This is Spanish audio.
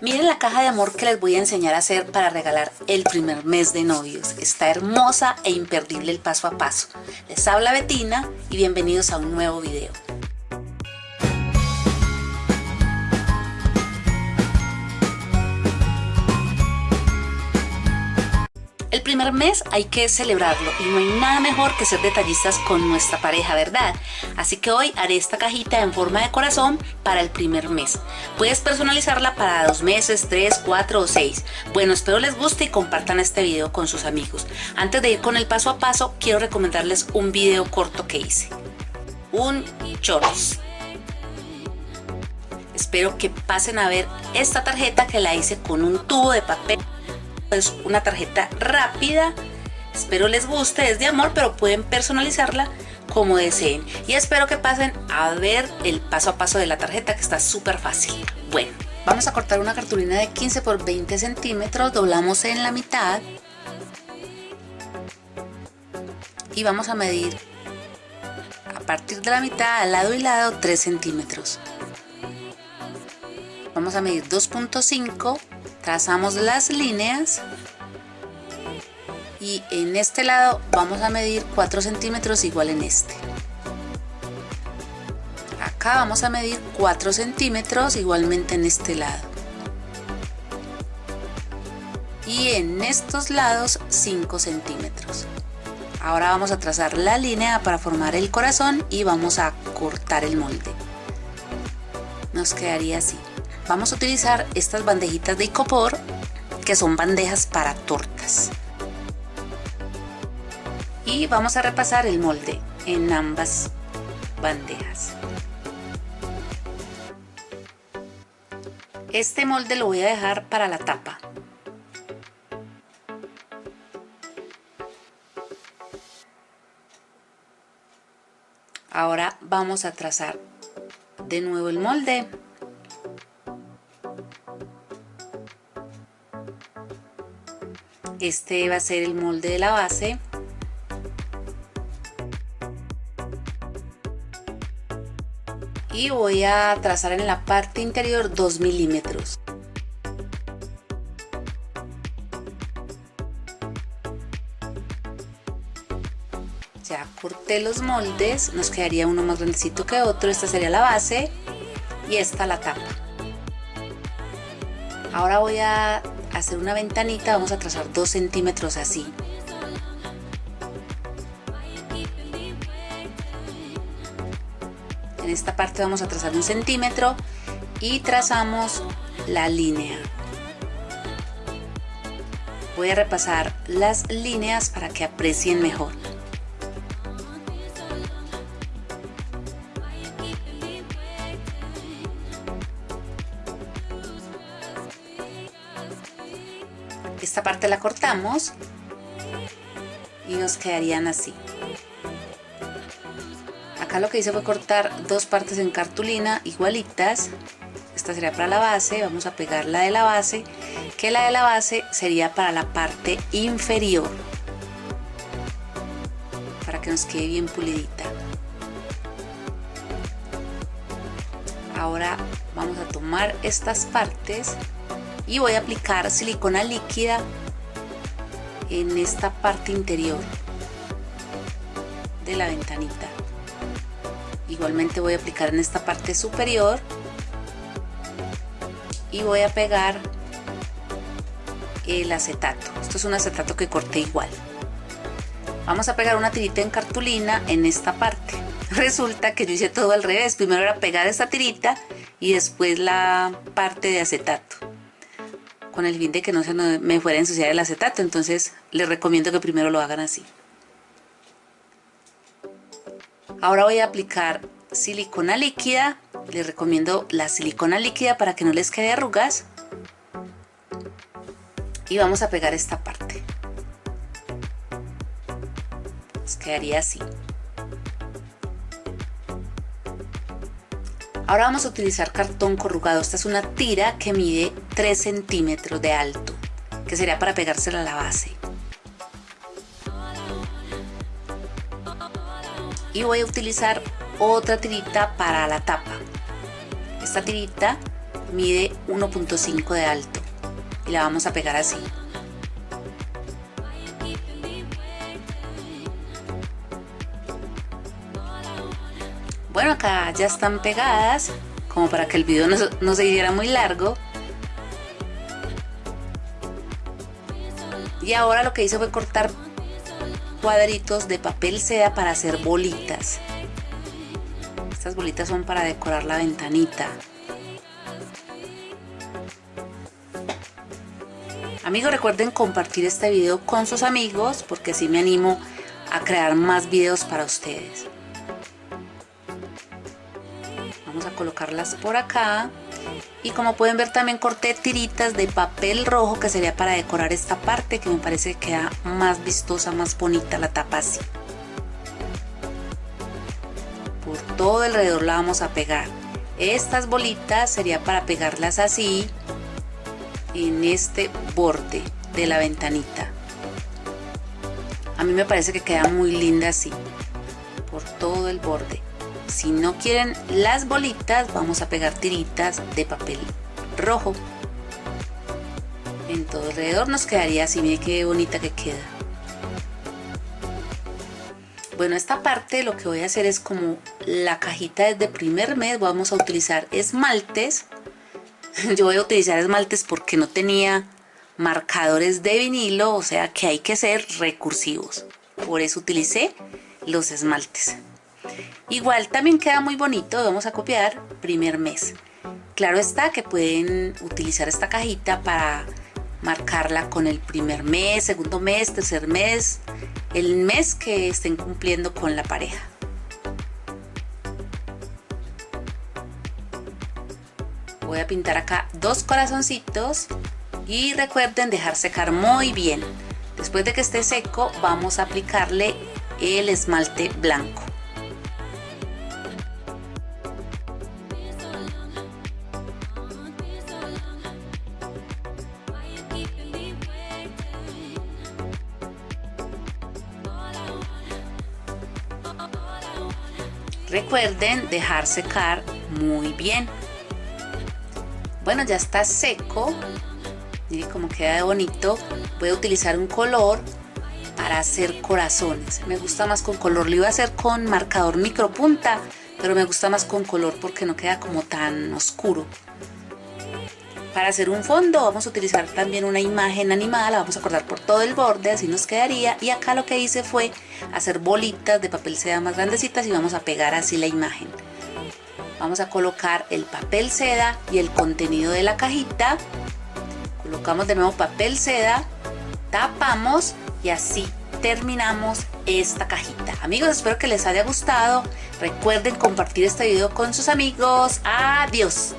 Miren la caja de amor que les voy a enseñar a hacer para regalar el primer mes de novios. Está hermosa e imperdible el paso a paso. Les habla Betina y bienvenidos a un nuevo video. El primer mes hay que celebrarlo y no hay nada mejor que ser detallistas con nuestra pareja, ¿verdad? Así que hoy haré esta cajita en forma de corazón para el primer mes. Puedes personalizarla para dos meses, tres, cuatro o seis. Bueno, espero les guste y compartan este video con sus amigos. Antes de ir con el paso a paso, quiero recomendarles un video corto que hice. Un choros. Espero que pasen a ver esta tarjeta que la hice con un tubo de papel es una tarjeta rápida. Espero les guste es de amor pero pueden personalizarla como deseen. Y espero que pasen a ver el paso a paso de la tarjeta que está súper fácil. Bueno vamos a cortar una cartulina de 15 por 20 centímetros doblamos en la mitad y vamos a medir a partir de la mitad al lado y lado 3 centímetros. Vamos a medir 2.5 trazamos las líneas y en este lado vamos a medir 4 centímetros igual en este. Acá vamos a medir 4 centímetros igualmente en este lado. Y en estos lados 5 centímetros. Ahora vamos a trazar la línea para formar el corazón y vamos a cortar el molde. Nos quedaría así vamos a utilizar estas bandejitas de icopor que son bandejas para tortas. Y vamos a repasar el molde en ambas bandejas. Este molde lo voy a dejar para la tapa. Ahora vamos a trazar de nuevo el molde este va a ser el molde de la base. Y voy a trazar en la parte interior 2 milímetros. Ya corté los moldes nos quedaría uno más grandecito que otro esta sería la base y esta la tapa. Ahora voy a hacer una ventanita vamos a trazar 2 centímetros así. En esta parte vamos a trazar un centímetro y trazamos la línea. Voy a repasar las líneas para que aprecien mejor esta parte la cortamos y nos quedarían así. Acá lo que hice fue cortar dos partes en cartulina igualitas. Esta sería para la base, vamos a pegar la de la base que la de la base sería para la parte inferior para que nos quede bien pulidita. Ahora vamos a tomar estas partes y voy a aplicar silicona líquida en esta parte interior de la ventanita. Igualmente voy a aplicar en esta parte superior y voy a pegar el acetato. Esto es un acetato que corté igual. Vamos a pegar una tirita en cartulina en esta parte. Resulta que yo hice todo al revés. Primero era pegar esta tirita y después la parte de acetato con el fin de que no se me fuera a ensuciar el acetato. Entonces les recomiendo que primero lo hagan así. Ahora voy a aplicar silicona líquida. Les recomiendo la silicona líquida para que no les quede arrugas. Y vamos a pegar esta parte. Nos quedaría así Ahora vamos a utilizar cartón corrugado. Esta es una tira que mide 3 centímetros de alto, que sería para pegársela a la base. Y voy a utilizar otra tirita para la tapa. Esta tirita mide 1.5 de alto y la vamos a pegar así. Bueno, acá ya están pegadas, como para que el video no, se hiciera muy largo. Y ahora lo que hice fue cortar cuadritos de papel seda para hacer bolitas. Estas bolitas son para decorar la ventanita. Amigos, recuerden compartir este video con sus amigos porque así me animo a crear más videos para ustedes. Vamos a colocarlas por acá. Y como pueden ver también corté tiritas de papel rojo que sería para decorar esta parte que me parece que queda más vistosa, más bonita la tapa así. Por todo alrededor la vamos a pegar. Estas bolitas sería para pegarlas así en este borde de la ventanita. A mí me parece que queda muy linda así, por todo el borde. Si no quieren las bolitas, vamos a pegar tiritas de papel rojo. En todo alrededor nos quedaría así, miren qué bonita que queda. Bueno, esta parte lo que voy a hacer es como la cajita desde primer mes, vamos a utilizar esmaltes. Yo voy a utilizar esmaltes porque no tenía marcadores de vinilo, o sea que hay que ser recursivos. Por eso utilicé los esmaltes. Igual también queda muy bonito, vamos a copiar primer mes. Claro está que pueden utilizar esta cajita para marcarla con el primer mes, segundo mes, tercer mes, el mes que estén cumpliendo con la pareja. Voy a pintar acá dos corazoncitos y recuerden dejar secar muy bien. Después de que esté seco vamos a aplicarle el esmalte blanco. Recuerden dejar secar muy bien. Bueno, ya está seco. Miren cómo queda de bonito. Voy a utilizar un color para hacer corazones. Me gusta más con color. Lo iba a hacer con marcador micropunta, pero me gusta más con color porque no queda como tan oscuro. Para hacer un fondo vamos a utilizar también una imagen animada, la vamos a cortar por todo el borde, así nos quedaría. Y acá lo que hice fue hacer bolitas de papel seda más grandecitas y vamos a pegar así la imagen. Vamos a colocar el papel seda y el contenido de la cajita. Colocamos de nuevo papel seda, tapamos y así terminamos esta cajita. Amigos, espero que les haya gustado. Recuerden compartir este video con sus amigos. Adiós.